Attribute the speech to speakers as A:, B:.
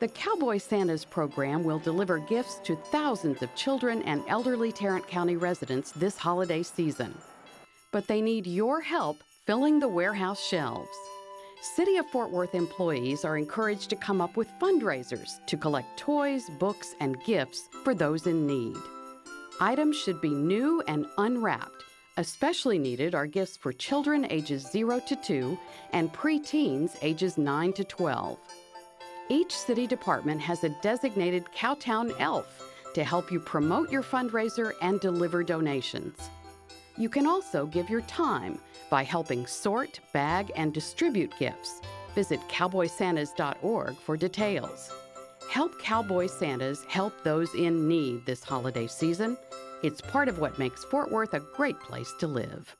A: The Cowboy Santas program will deliver gifts to thousands of children and elderly Tarrant County residents this holiday season. But they need your help filling the warehouse shelves. City of Fort Worth employees are encouraged to come up with fundraisers to collect toys, books, and gifts for those in need. Items should be new and unwrapped. Especially needed are gifts for children ages 0 to 2 and preteens ages 9 to 12. Each city department has a designated Cowtown elf to help you promote your fundraiser and deliver donations. You can also give your time by helping sort, bag, and distribute gifts. Visit cowboysantas.org for details. Help Cowboy Santas help those in need this holiday season. It's part of what makes Fort Worth a great place to live.